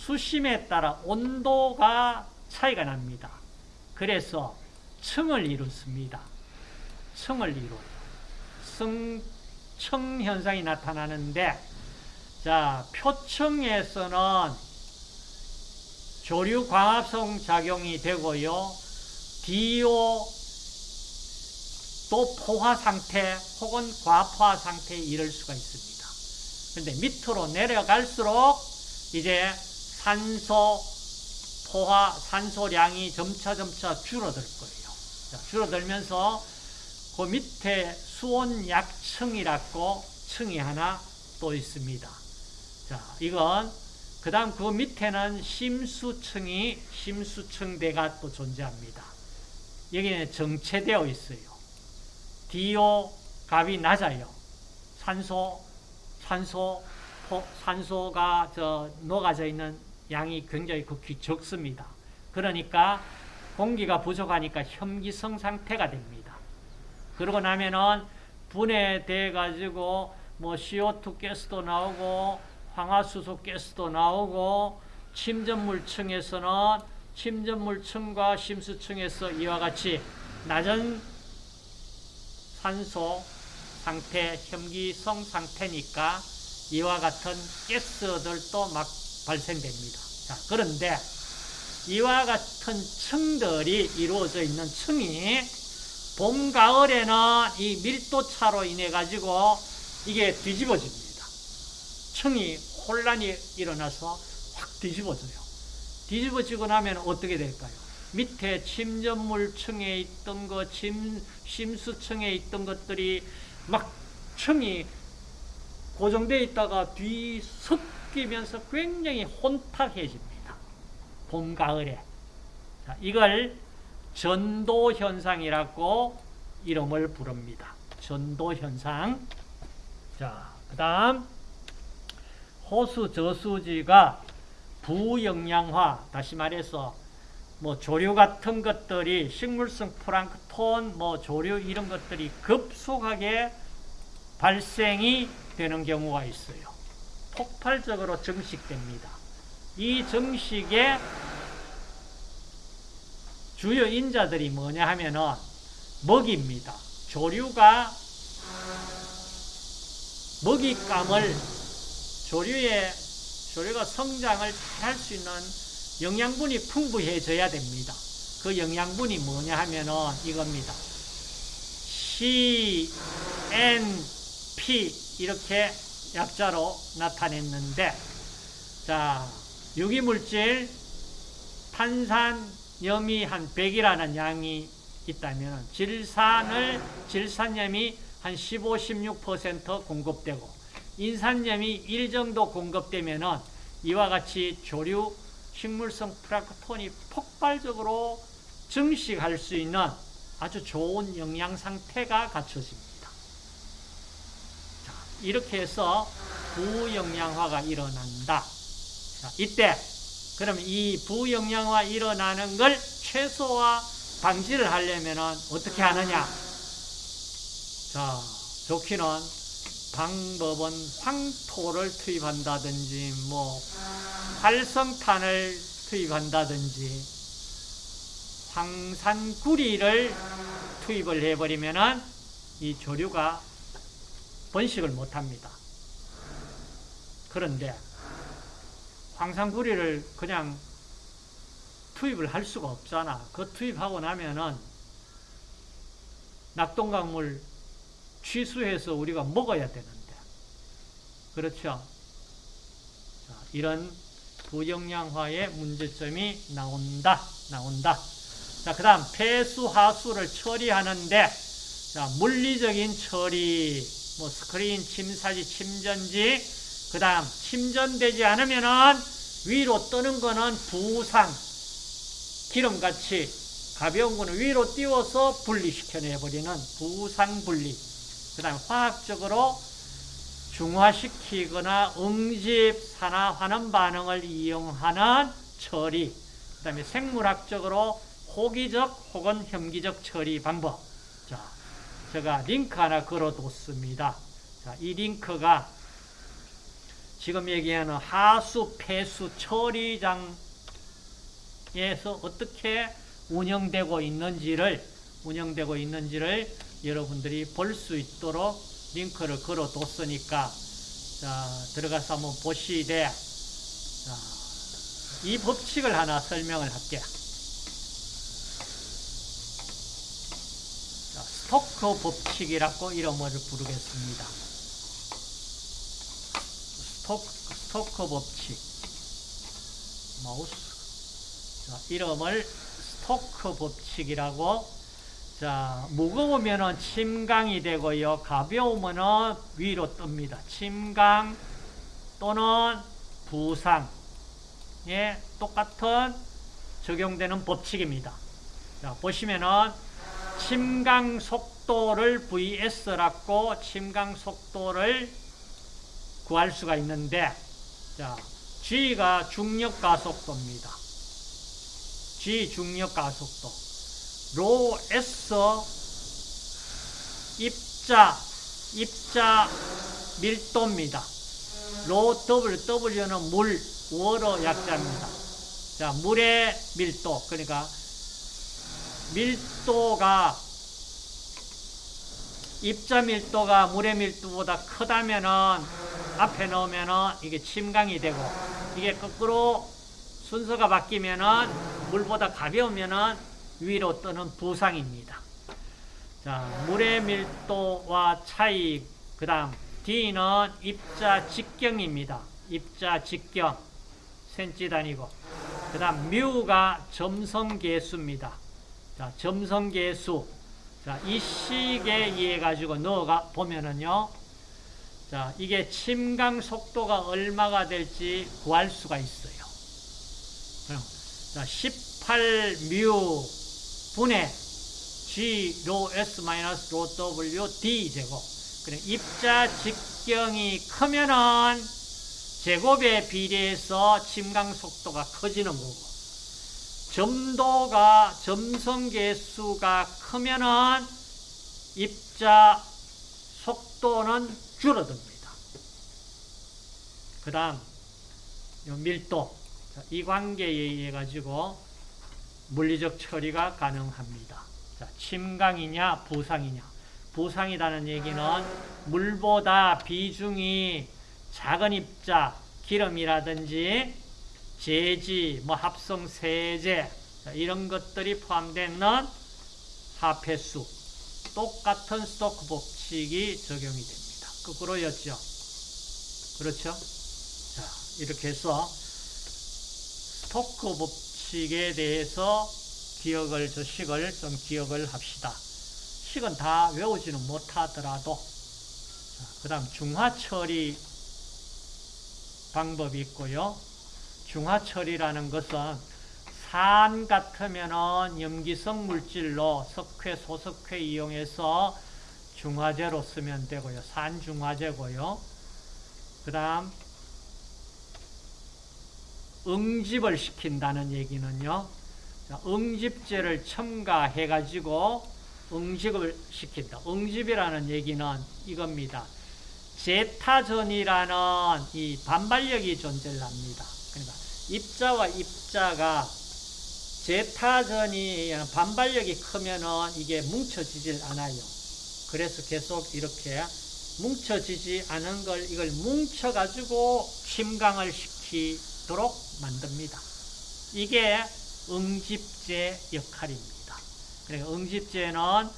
Speaker 1: 수심에 따라 온도가 차이가 납니다. 그래서 층을 이루습니다. 층을 이루어요. 성층 현상이 나타나는데 자, 표층에서는 조류 광합성 작용이 되고요. DO 또 포화 상태 혹은 과포화 상태에 이를 수가 있습니다. 그런데 밑으로 내려갈수록 이제 산소 포화 산소량이 점차 점차 줄어들 거예요. 자, 줄어들면서 그 밑에 수온 약층이라고 층이 하나 또 있습니다. 자, 이건 그 다음 그 밑에는 심수층이 심수층대가 또 존재합니다. 여기는 정체되어 있어요. DO 값이 낮아요. 산소 산소 산소가 저 녹아져 있는 양이 굉장히 극히 적습니다. 그러니까 공기가 부족하니까 혐기성 상태가 됩니다. 그러고 나면은 분해돼 가지고 뭐 CO2 가스도 나오고 황화수소 가스도 나오고 침전물층에서는 침전물층과 심수층에서 이와 같이 낮은 산소 상태, 혐기성 상태니까 이와 같은 가스들도 막 발생됩니다. 자, 그런데 이와 같은 층들이 이루어져 있는 층이 봄, 가을에는 이 밀도차로 인해 가지고 이게 뒤집어집니다. 층이 혼란이 일어나서 확 뒤집어져요. 뒤집어지고 나면 어떻게 될까요? 밑에 침전물층에 있던 거, 침, 심수층에 있던 것들이 막 층이 고정되어 있다가 뒤 섞이면서 굉장히 혼탁해집니다. 봄, 가을에. 자, 이걸 전도현상이라고 이름을 부릅니다. 전도현상. 자, 그 다음, 호수 저수지가 부영양화, 다시 말해서 뭐 조류 같은 것들이 식물성 플랑크톤, 뭐 조류 이런 것들이 급속하게 발생이 되는 경우가 있어요. 폭발적으로 증식됩니다. 이 증식의 주요 인자들이 뭐냐 하면은 먹입니다. 조류가 먹잇감을 조류의 조류가 성장을 잘 할 수 있는 영양분이 풍부해져야 됩니다. 그 영양분이 뭐냐 하면은 이겁니다. C, N, P 이렇게 약자로 나타냈는데 자 유기물질 탄산, 염이 한 100이라는 양이 있다면 질산을 질산염이 한 15, 16% 공급되고 인산염이 1 정도 공급되면은 이와 같이 조류 식물성 플라크톤이 폭발적으로 증식할 수 있는 아주 좋은 영양 상태가 갖춰집니다. 자, 이렇게 해서 부영양화가 일어난다. 자, 이때 그럼 이 부영양화 일어나는 걸 최소화 방지를 하려면 어떻게 하느냐? 자, 좋기는 방법은 황토를 투입한다든지 뭐 활성탄을 투입한다든지 황산구리를 투입을 해버리면 이 조류가 번식을 못합니다. 그런데 황산구리를 그냥 투입을 할 수가 없잖아. 그 투입하고 나면은 낙동강물 취수해서 우리가 먹어야 되는데. 그렇죠? 자, 이런 부영양화의 문제점이 나온다. 나온다. 자, 그 다음 폐수 하수를 처리하는데 자, 물리적인 처리, 뭐 스크린, 침사지, 침전지, 그 다음 침전되지 않으면은 위로 뜨는 거는 부상, 기름같이 가벼운 거는 위로 띄워서 분리시켜내버리는 부상 분리. 그 다음에 화학적으로 중화시키거나 응집, 산화, 환원 반응을 이용하는 처리. 그 다음에 생물학적으로 호기적 혹은 혐기적 처리 방법. 자, 제가 링크 하나 걸어뒀습니다. 자, 이 링크가 지금 얘기하는 하수, 폐수, 처리장에서 어떻게 운영되고 있는지를 운영되고 있는지를 여러분들이 볼 수 있도록 링크를 걸어뒀으니까 자, 들어가서 한번 보시되 자, 이 법칙을 하나 설명을 할게요. 자, 스토커 법칙이라고 이름을 부르겠습니다. 스토, 스토커 법칙 마우스 자, 이름을 스토커 법칙이라고 자, 무거우면은 침강이 되고요. 가벼우면은 위로 뜹니다. 침강 또는 부상에 똑같은 적용되는 법칙입니다. 자, 보시면은 침강 속도를 VS라고 침강 속도를 구할 수가 있는데 자, G가 중력 가속도입니다. G 중력 가속도. 로 S 입자 입자 밀도입니다. 로 W, W는 물, 워러 약자입니다. 자, 물의 밀도, 그러니까 밀도가 입자 밀도가 물의 밀도보다 크다면은 앞에 넣으면은 이게 침강이 되고 이게 거꾸로 순서가 바뀌면은 물보다 가벼우면은 위로 뜨는 부상입니다. 자, 물의 밀도와 차이 그 다음 D는 입자 직경입니다. 입자 직경 센치 단위고 그 다음 뮤가 점성 계수입니다. 자, 점성계수 자, 이 식에 의해 가지고 넣어가 보면은요. 자, 이게 침강 속도가 얼마가 될지 구할 수가 있어요. 자, 18뮤 분의 G 로 S 마이너스 로 W D 제곱. 그래 입자 직경이 크면은 제곱에 비례해서 침강 속도가 커지는 거고. 점도가 점성계수가 크면은 입자 속도는 줄어듭니다. 그 다음 밀도 이 관계에 의해 가지고 물리적 처리가 가능합니다. 자, 침강이냐 부상이냐 부상이라는 얘기는 물보다 비중이 작은 입자 기름이라든지 제지, 뭐 합성 세제 이런 것들이 포함되는 하폐수 똑같은 스토크 법칙이 적용이 됩니다. 거꾸로였죠. 그렇죠? 자, 이렇게 해서 스토크 법칙에 대해서 기억을, 저 식을 좀 기억을 합시다. 식은 다 외우지는 못하더라도, 그 다음 중화 처리 방법이 있고요. 중화처리라는 것은 산 같으면은 염기성 물질로 석회, 소석회 이용해서 중화제로 쓰면 되고요. 산 중화제고요. 그 다음 응집을 시킨다는 얘기는요. 응집제를 첨가해가지고 응집을 시킨다. 응집이라는 얘기는 이겁니다. 제타전이라는 이 반발력이 존재를 합니다. 입자와 입자가 제타전이 반발력이 크면은 이게 뭉쳐지질 않아요. 그래서 계속 이렇게 뭉쳐지지 않은 걸 이걸 뭉쳐가지고 침강을 시키도록 만듭니다. 이게 응집제 역할입니다. 그러니까 응집제는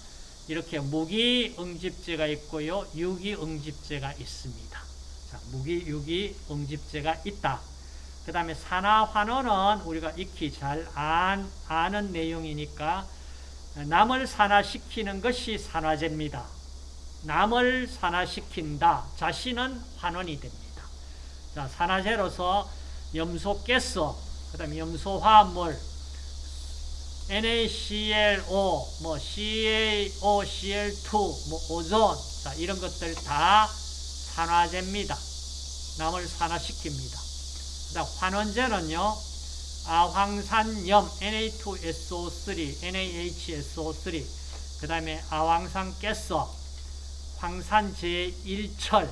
Speaker 1: 이렇게 무기 응집제가 있고요. 유기 응집제가 있습니다. 자, 무기, 유기 응집제가 있다. 그 다음에 산화 환원은 우리가 익히 잘 안, 아는 내용이니까 남을 산화시키는 것이 산화제입니다. 남을 산화시킨다. 자신은 환원이 됩니다. 자, 산화제로서 염소 가스, 그 다음에 염소 화합물, NaClO, 뭐 CaO, Cl2, 뭐 오존, 자, 이런 것들 다 산화제입니다. 남을 산화시킵니다. 그다음 환원제는요. 아황산염 Na2SO3, NaHSO3, 그 다음에 아황산 가스, 황산 제 1철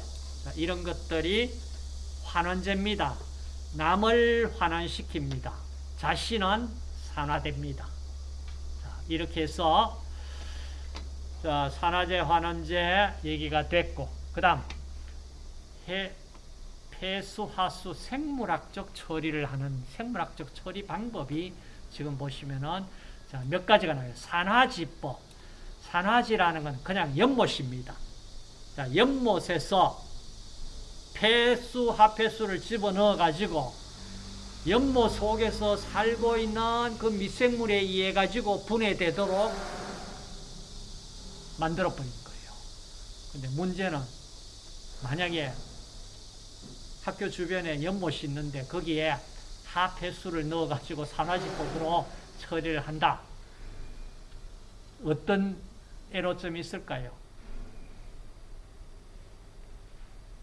Speaker 1: 이런 것들이 환원제입니다. 남을 환원시킵니다. 자신은 산화됩니다. 자, 이렇게 해서 자, 산화제, 환원제 얘기가 됐고 그 다음 폐수 화수 생물학적 처리를 하는 생물학적 처리 방법이 지금 보시면은 자, 몇 가지가 나와요. 산화지법. 산화지라는 건 그냥 연못입니다. 자, 연못에서 폐수, 하폐수를 집어넣어 가지고 연못 속에서 살고 있는 그 미생물에 의해 가지고 분해되도록 만들어 버린 거예요. 근데 문제는 만약에 학교 주변에 연못이 있는데 거기에 하폐수를 넣어가지고 산화지법으로 처리를 한다. 어떤 애로점이 있을까요?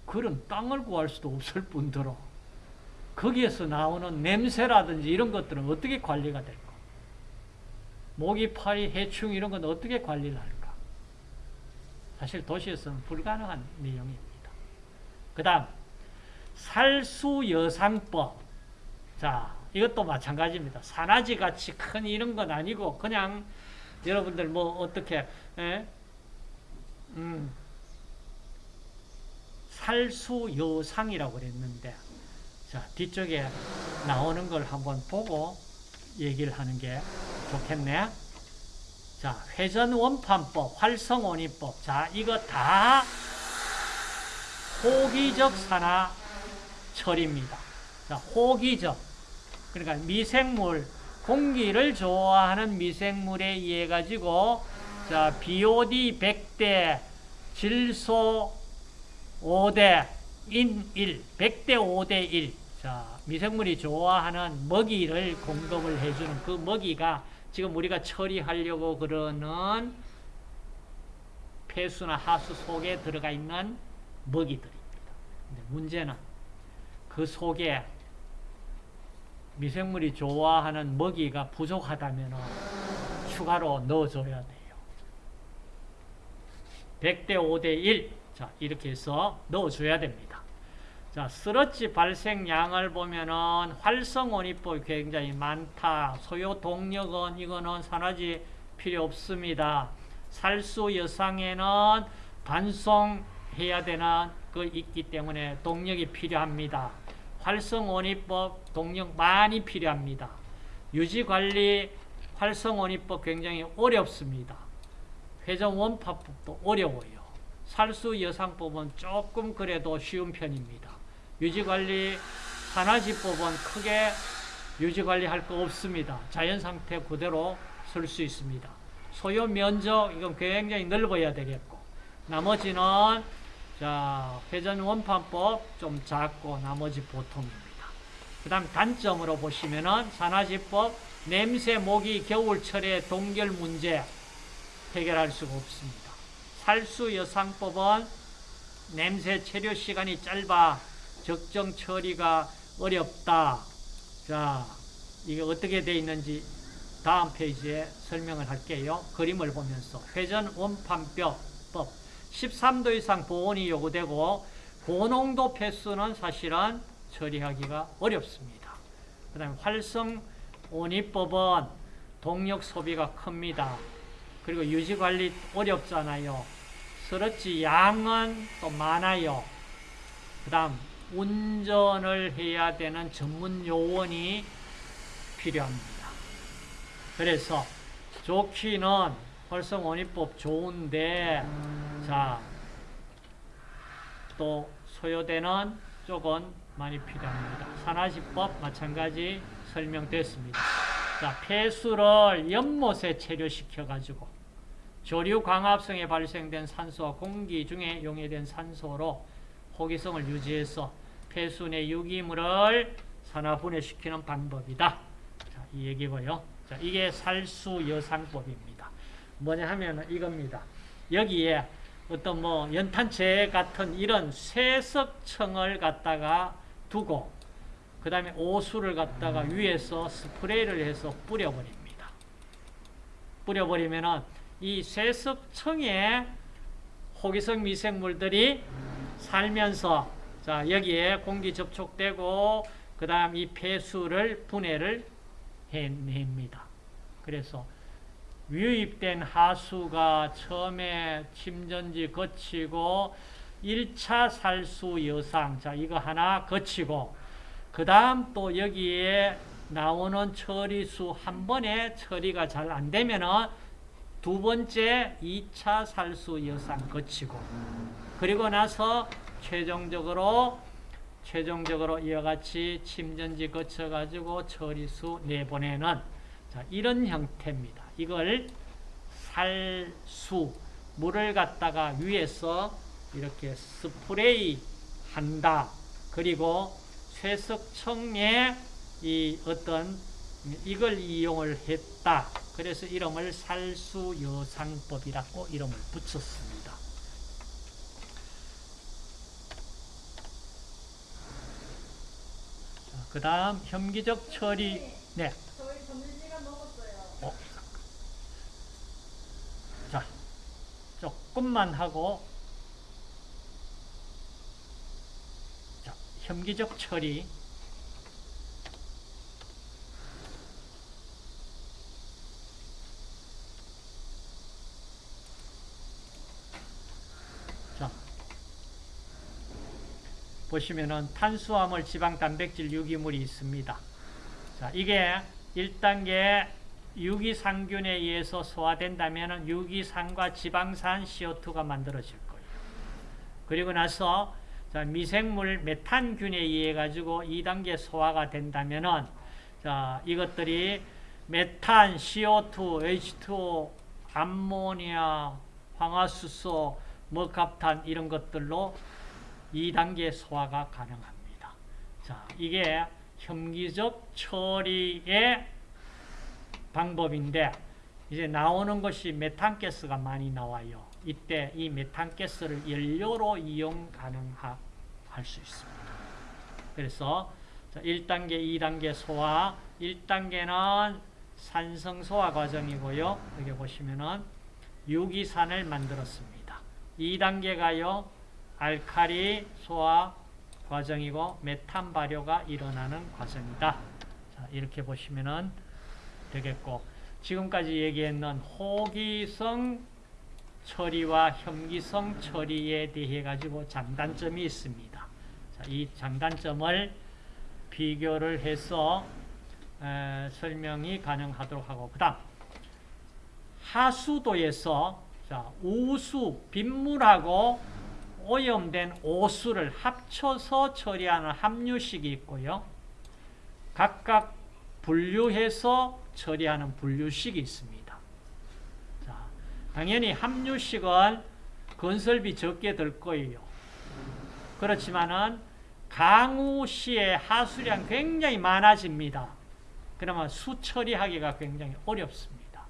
Speaker 1: 그런 땅을 구할 수도 없을 뿐더러 거기에서 나오는 냄새라든지 이런 것들은 어떻게 관리가 될까? 모기, 파리, 해충 이런 건 어떻게 관리를 할까? 사실 도시에서는 불가능한 내용입니다. 그 다음 살수여상법. 자, 이것도 마찬가지입니다. 산화지 같이 큰 이런 건 아니고 그냥 여러분들 뭐 어떻게 에? 음, 살수여상이라고 그랬는데 자 뒤쪽에 나오는 걸 한번 보고 얘기를 하는 게 좋겠네. 자 회전원판법, 활성원이법. 자 이거 다 호기적 산화 처리입니다. 자 호기적 그러니까 미생물 공기를 좋아하는 미생물에 의해 가지고 자 BOD 100대 질소 5대 인 1, 100대 5대 1. 자, 미생물이 좋아하는 먹이를 공급을 해주는 그 먹이가 지금 우리가 처리하려고 그러는 폐수나 하수 속에 들어가 있는 먹이들입니다. 문제는 그 속에 미생물이 좋아하는 먹이가 부족하다면 추가로 넣어줘야 돼요. 100대 5대 1. 자, 이렇게 해서 넣어줘야 됩니다. 자, 스러치 발생량을 보면은 활성원이법이 굉장히 많다. 소요 동력은 이거는 산화지 필요 없습니다. 살수 여상에는 반송해야 되는 그 있기 때문에 동력이 필요합니다. 활성원이법 동력 많이 필요합니다. 유지관리 활성원이법 굉장히 어렵습니다. 회전원파법도 어려워요. 살수여상법은 조금 그래도 쉬운 편입니다. 유지관리 산화지법은 크게 유지관리할 거 없습니다. 자연상태 그대로 쓸 수 있습니다. 소요 면적 이건 굉장히 넓어야 되겠고 나머지는 자 회전 원판법 좀 작고 나머지 보통입니다. 그 다음 단점으로 보시면은 산화지법 냄새, 모기, 겨울철에 동결 문제 해결할 수가 없습니다. 살수 여상법은 냄새 체류 시간이 짧아 적정 처리가 어렵다. 자, 이게 어떻게 되어 있는지 다음 페이지에 설명을 할게요. 그림을 보면서 회전 원판뼈법 13도 이상 보온이 요구되고 고농도 폐수는 사실은 처리하기가 어렵습니다. 그 다음에 활성 온이법은 동력 소비가 큽니다. 그리고 유지관리 어렵잖아요. 스러치 양은 또 많아요. 그 다음 운전을 해야 되는 전문 요원이 필요합니다. 그래서 좋기는 활성원이법 좋은데 자 또 소요되는 쪽은 많이 필요합니다. 산화지법 마찬가지 설명됐습니다. 자 폐수를 연못에 체류시켜 가지고 조류 광합성에 발생된 산소와 공기 중에 용해된 산소로 호기성을 유지해서 폐수 내 유기물을 산화 분해시키는 방법이다. 자, 이 얘기고요. 자, 이게 살수 여상법입니다. 뭐냐 하면 이겁니다. 여기에 어떤 뭐 연탄재 같은 이런 쇠석청을 갖다가 두고 그 다음에 오수를 갖다가 위에서 스프레이를 해서 뿌려버립니다. 뿌려버리면 은 이 쇠석청에 호기성 미생물들이 살면서 자 여기에 공기 접촉되고 그 다음 이 폐수를 분해를 해냅니다. 그래서 유입된 하수가 처음에 침전지 거치고 1차 살수 여상 자 이거 하나 거치고 그 다음 또 여기에 나오는 처리수 한 번에 처리가 잘 안 되면은 두 번째 2차 살수 여상 거치고 그리고 나서 최종적으로 최종적으로 이와 같이 침전지 거쳐 가지고 처리수 내보내는 자, 이런 형태입니다. 이걸 살수 물을 갖다가 위에서 이렇게 스프레이 한다. 그리고 쇠석청에 이 어떤 이걸 이용을 했다. 그래서 이름을 살수여상법이라고 이름을 붙였습니다. 그 다음 혐기적 처리 네.
Speaker 2: 저희 점심시간 넘었어요.
Speaker 1: 어. 자, 조금만 하고 자, 혐기적 처리 자, 보시면은 탄수화물, 지방, 단백질, 유기물이 있습니다. 자, 이게 1단계 유기상균에 의해서 소화된다면 유기산과 지방산 CO2가 만들어질 거예요. 그리고 나서 자, 미생물 메탄균에 의해 가지고 2단계 소화가 된다면은 자, 이것들이 메탄, CO2, H2O, 암모니아, 황화수소, 머갑탄 이런 것들로 2단계 소화가 가능합니다. 자, 이게 혐기적 처리의 방법인데 이제 나오는 것이 메탄가스가 많이 나와요. 이때 이 메탄가스를 연료로 이용 가능할 수 있습니다. 그래서 1단계, 2단계 소화, 1단계는 산성 소화 과정이고요. 여기 보시면은 유기산을 만들었습니다. 2단계가요. 알칼리 소화 과정이고 메탄 발효가 일어나는 과정이다. 자, 이렇게 보시면은 되겠고 지금까지 얘기했는 호기성 처리와 혐기성 처리에 대해 가지고 장단점이 있습니다. 자, 이 장단점을 비교를 해서 에, 설명이 가능하도록 하고 그 다음 하수도에서 자, 우수 빗물하고 오염된 오수를 합쳐서 처리하는 함유식이 있고요. 각각 분류해서 처리하는 분류식이 있습니다. 자, 당연히 함유식은 건설비 적게 들 거예요. 그렇지만은 강우 시에 하수량 굉장히 많아집니다. 그러면 수 처리하기가 굉장히 어렵습니다.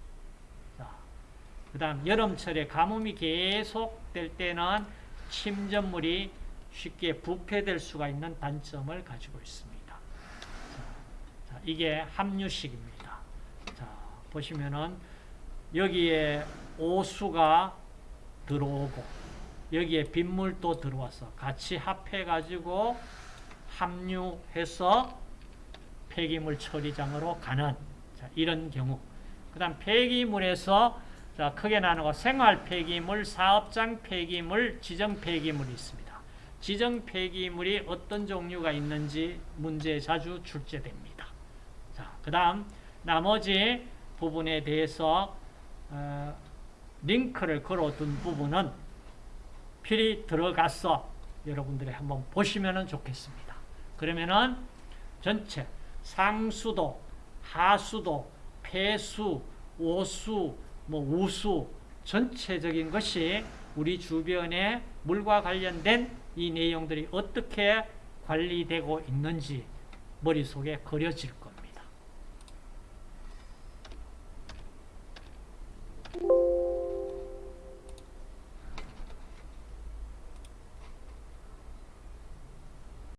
Speaker 1: 자, 그 다음 여름철에 가뭄이 계속 될 때는 침전물이 쉽게 부패될 수가 있는 단점을 가지고 있습니다. 자, 이게 함유식입니다. 자, 보시면은 여기에 오수가 들어오고 여기에 빗물도 들어와서 같이 합해가지고 함유해서 폐기물 처리장으로 가는 자, 이런 경우. 그 다음 폐기물에서 자, 크게 나누고 생활 폐기물, 사업장 폐기물, 지정 폐기물이 있습니다. 지정 폐기물이 어떤 종류가 있는지 문제에 자주 출제됩니다. 자, 그 다음 나머지 부분에 대해서 어, 링크를 걸어둔 부분은 필히 들어가서 여러분들이 한번 보시면 좋겠습니다. 그러면은 전체 상수도, 하수도, 폐수, 오수, 뭐 우수 전체적인 것이 우리 주변에 물과 관련된 이 내용들이 어떻게 관리되고 있는지 머릿속에 그려질 것.